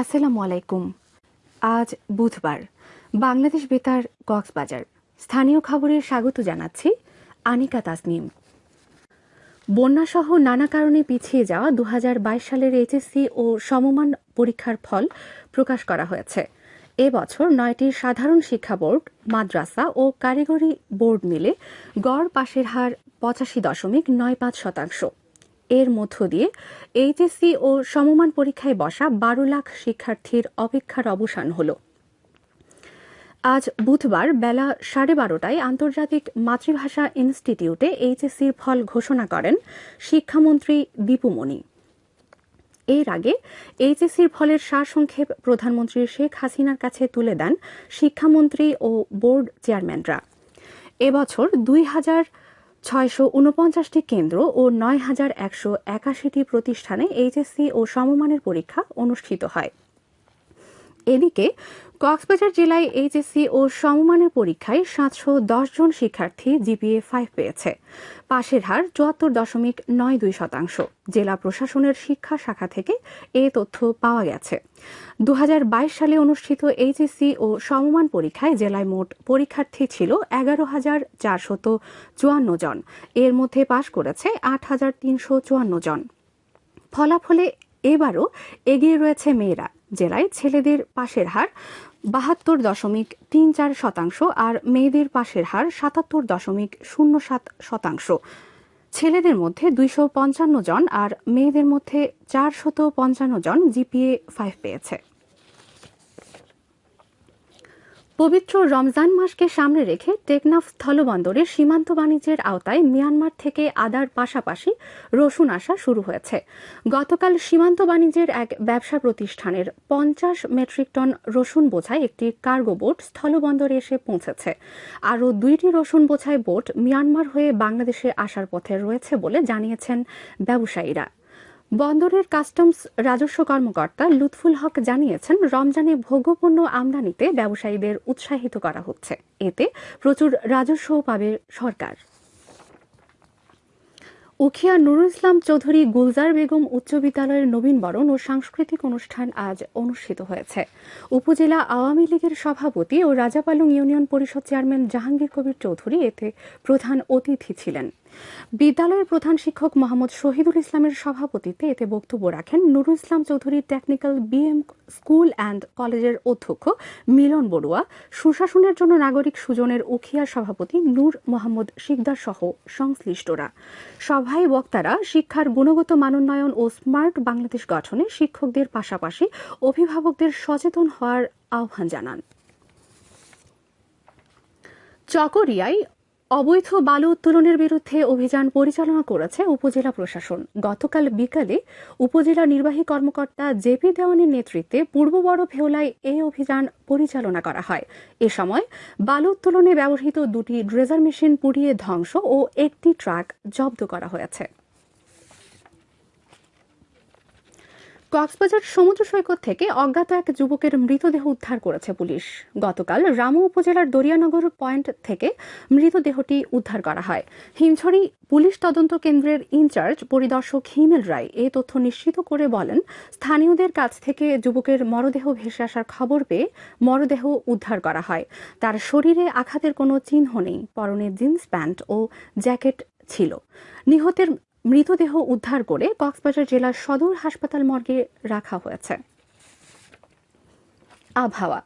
আসসালামু আলাইকুম। আজ বুধবার, বাংলাদেশ বেতার কক্সবাজার। স্থানীয় খবরে স্বাগত জানাচ্ছি আনিকা তাসনিম। বন্যাসহ নানা কারণে পিছিয়ে যাওয়া দু হাজার বাইশ সালের এইচএসসি ও সমমান পরীক্ষার ফল প্রকাশ করা হয়েছে। এবছর নয়টি সাধারণ শিক্ষা বোর্ড, মাদ্রাসা ও কারিগরি বোর্ড মিলে গড় পাশের হার পঁচাশি দশমিক নয় পাঁচ শতাংশ। এর মধ্য দিয়ে এইচএসসি ও সমমান পরীক্ষায় বসা বারো লাখ শিক্ষার্থীর অপেক্ষার অবসান হল। আজ বুধবার বেলা সাড়ে বারোটায় আন্তর্জাতিক মাতৃভাষা ইনস্টিটিউটে এইচএসসির ফল ঘোষণা করেন শিক্ষামন্ত্রী দীপুমণি এর আগে এইচএসসির ফলের সারসংক্ষেপ প্রধানমন্ত্রী শেখ হাসিনার কাছে তুলে দেন শিক্ষামন্ত্রী ও বোর্ড চেয়ারম্যানরা। এবছর দুই হাজার ছয়শো উনপঞ্চাশটি কেন্দ্র ও নয় হাজার একশো একাশিটি প্রতিষ্ঠানে এইচএসসি ও সমমানের পরীক্ষা অনুষ্ঠিত হয়। এদিকে, কক্সবাজার জেলায় এইচএসসি ও সমমানের পরীক্ষায় সাতশো দশ জন শিক্ষার্থী জিপিএ ফাইভ পেয়েছে। পাশের হার চুয়াত্তর দশমিক নয় দুই শতাংশ। জেলা প্রশাসনের শিক্ষা শাখা থেকে এ তথ্য পাওয়া গেছে। দু হাজার বাইশ সালে অনুষ্ঠিত এইচএসসি ও সমমান পরীক্ষায় জেলায় মোট পরীক্ষার্থী ছিল এগারো হাজার চারশত চুয়ান্ন জন। এর মধ্যে পাশ করেছে আট হাজার তিনশো চুয়ান্ন জন। ফলাফলে এবারও এগিয়ে রয়েছে মেয়েরা। জেলায় ছেলেদের পাশের হার বাহাত্তর দশমিক তিন চার শতাংশ আর মেয়েদের পাশের হার সাতাত্তর দশমিক শূন্য সাত শতাংশ। ছেলেদের মধ্যে দুইশো পঞ্চান্ন জন আর মেয়েদের মধ্যে চারশত পঞ্চান্ন জন জিপিএ ফাইভ পেয়েছে। পবিত্র রমজান মাসকে সামনে রেখে টেকনাফ স্থলবন্দরে সীমান্ত বাণিজ্যের আওতায় মিয়ানমার থেকে আদার পাশাপাশি রসুন আসা শুরু হয়েছে। গতকাল সীমান্ত বাণিজ্যের এক ব্যবসা প্রতিষ্ঠানের পঞ্চাশ মেট্রিক টন রসুন বোঝাই একটি কার্গো বোট স্থলবন্দরে এসে পৌঁছেছে। আরও দুইটি রসুন বোঝাই বোট মিয়ানমার হয়ে বাংলাদেশে আসার পথে রয়েছে বলে জানিয়েছেন ব্যবসায়ীরা। বন্দরের কাস্টমস রাজস্ব কর্মকর্তা লুৎফুল হক জানিয়েছেন, রমজানে ভোগ্যপণ্য আমদানিতে ব্যবসায়ীদের উৎসাহিত করা হচ্ছে। এতে প্রচুর রাজস্বও পাবে সরকার। উখিয়া নুরুল ইসলাম চৌধুরী গুলজার বেগম উচ্চ বিদ্যালয়ের নবীনবরণ ও সাংস্কৃতিক অনুষ্ঠান আজ অনুষ্ঠিত হয়েছে। উপজেলা আওয়ামী লীগের সভাপতি ও রাজাপালং ইউনিয়ন পরিষদ চেয়ারম্যান জাহাঙ্গীর কবির চৌধুরী এতে প্রধান অতিথি ছিলেন। বিদ্যালয়ের প্রধান শিক্ষক মোহাম্মদ শহীদুল ইসলামের সভাপতিত্বে এতে বক্তব্য রাখেন Nurul Islam Chowdhury technical BM school and কলেজের অধ্যক্ষ মিলন বড়ুয়া, সুশাসনের জন্য নাগরিক সুজনের উখিয়ার সভাপতি নূর মোহাম্মদ শিকদার সহ সংশ্লিষ্টরা। সভায় বক্তারা শিক্ষার গুণগত মানোন্নয়ন ও স্মার্ট বাংলাদেশ গঠনে শিক্ষকদের পাশাপাশি অভিভাবকদের সচেতন হওয়ার আহ্বান জানান। চকরিয়ায় অবৈধ বালু উত্তোলনের বিরুদ্ধে অভিযান পরিচালনা করেছে উপজেলা প্রশাসন। গতকাল বিকালে উপজেলা নির্বাহী কর্মকর্তা জেপি দেওয়ানের নেতৃত্বে পূর্ব বড় ভেওলায় এই অভিযান পরিচালনা করা হয়। এ সময় বালু উত্তোলনে ব্যবহৃত দুটি ড্রেজার মেশিন পুড়িয়ে ধ্বংস ও একটি ট্রাক জব্দ করা হয়েছে। কক্সবাজার সমুদ্র সৈকত থেকে অজ্ঞাত এক যুবকের মৃতদেহ উদ্ধার করেছে পুলিশ। গতকাল রামু উপজেলার দরিয়ানগর পয়েন্ট থেকে মৃতদেহটি উদ্ধার করা হয়। হিমছড়ি পুলিশ তদন্ত কেন্দ্রের ইনচার্জ পরিদর্শক হিমেল রায় এ তথ্য নিশ্চিত করে বলেন, স্থানীয়দের কাছ থেকে যুবকের মরদেহ ভেসে আসার খবর পেয়ে মরদেহ উদ্ধার করা হয়। তার শরীরে আঘাতের কোনো চিহ্ন নেই, পরনে জিন্স প্যান্ট ও জ্যাকেট ছিল। নিহতের মৃতদেহ উদ্ধার করে কক্সবাজার জেলার সদর হাসপাতাল মর্গে রাখা হয়েছে। আবহাওয়া।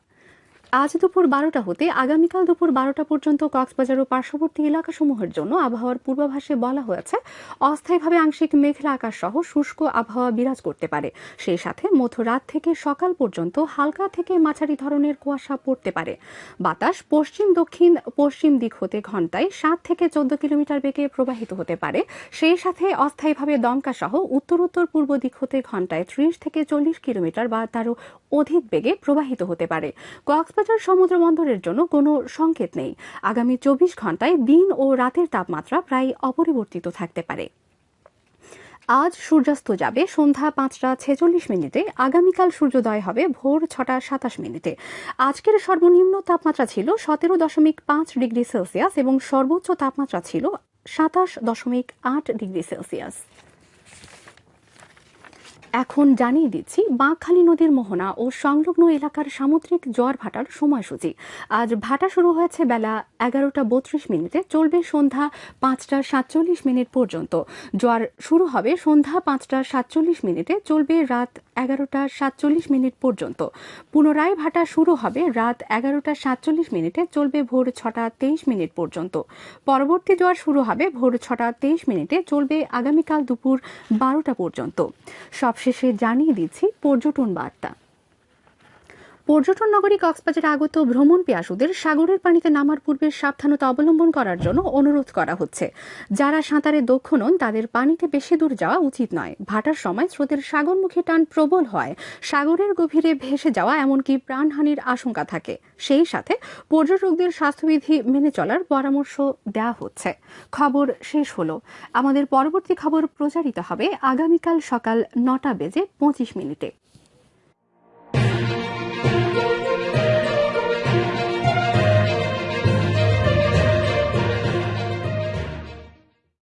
আজ দুপুর বারোটা হতে আগামীকাল দুপুর বারোটা পর্যন্ত কক্সবাজার ও পার্শ্ববর্তী এলাকাসমূহের জন্য আবহাওয়ার পূর্বাভাসে বলা হয়েছে, অস্থায়ীভাবে আংশিক মেঘলা আকাশ সহ শুষ্ক আবহাওয়া বিরাজ করতে পারে। সেই সাথে মধ্যরাত থেকে সকাল পর্যন্ত হালকা থেকে মাঝারি ধরনের কুয়াশা পড়তে পারে। বাতাস পশ্চিম, দক্ষিণ, পশ্চিম দিক হতে ঘন্টায় সাত থেকে চোদ্দ কিলোমিটার বেগে প্রবাহিত হতে পারে। সেই সাথে অস্থায়ীভাবে দমকা সহ উত্তর উত্তর পূর্ব দিক হতে ঘন্টায় ত্রিশ থেকে চল্লিশ কিলোমিটার বা তারও অধিক বেগে প্রবাহিত হতে পারে। কক্সবাজার সমুদ্র বন্দরের জন্য কোনো সংকেত নেই। আগামী চব্বিশ ঘন্টায় দিন ও রাতের তাপমাত্রা প্রায় অপরিবর্তিত থাকতে পারে। আজ সূর্যাস্ত যাবে সন্ধ্যা পাঁচটা ছেচল্লিশ মিনিটে, আগামীকাল সূর্যোদয় হবে ভোর ছটা সাতাশ মিনিটে। আজকের সর্বনিম্ন তাপমাত্রা ছিল সতেরো দশমিক পাঁচ ডিগ্রি সেলসিয়াস এবং সর্বোচ্চ তাপমাত্রা ছিল সাতাশ দশমিক আট ডিগ্রি সেলসিয়াস। এখন জানিয়ে দিচ্ছি, বাঁকখালী নদীর মোহনা ও সংলগ্ন এলাকার সামুদ্রিক জোয়ার ভাটার সময়সূচি। আজ ভাটা শুরু হয়েছে বেলা এগারোটা বত্রিশ মিনিটে, চলবে সন্ধ্যা পাঁচটা সাতচল্লিশ মিনিট পর্যন্ত। জোয়ার শুরু হবে সন্ধ্যা পাঁচটা সাতচল্লিশ মিনিটে, চলবে রাত এগারোটা সাতচল্লিশ মিনিট পর্যন্ত। পুনরায় ভাটা শুরু হবে রাত এগারোটা সাতচল্লিশ মিনিটে, চলবে ভোর ছটা তেইশ মিনিট পর্যন্ত। পরবর্তী জোয়ার শুরু হবে ভোর ছটা তেইশ মিনিটে, চলবে আগামীকাল দুপুর বারোটা পর্যন্ত। সবশেষে জানিয়ে দিচ্ছি পর্যটন বার্তা। পর্যটন নগরী কক্সবাজারে আগত ভ্রমণ পেয়াসুদের সাগরের পানিতে নামার পূর্বে সাবধানতা অবলম্বন করার জন্য অনুরোধ করা হচ্ছে। যারা সাঁতারে দক্ষ নন, তাদের পানিতে বেশি দূর যাওয়া উচিত নয়। ভাটার সময় স্রোতের সাগরমুখী টান প্রবল হয়। সাগরের গভীরে ভেসে যাওয়া এমনকি প্রাণহানির আশঙ্কা থাকে। সেই সাথে পর্যটকদের স্বাস্থ্যবিধি মেনে চলার পরামর্শ দেওয়া হচ্ছে। খবর শেষ হলো। আমাদের পরবর্তী খবর প্রচারিত হবে আগামীকাল সকাল নটা বেজে পঁচিশ মিনিটে।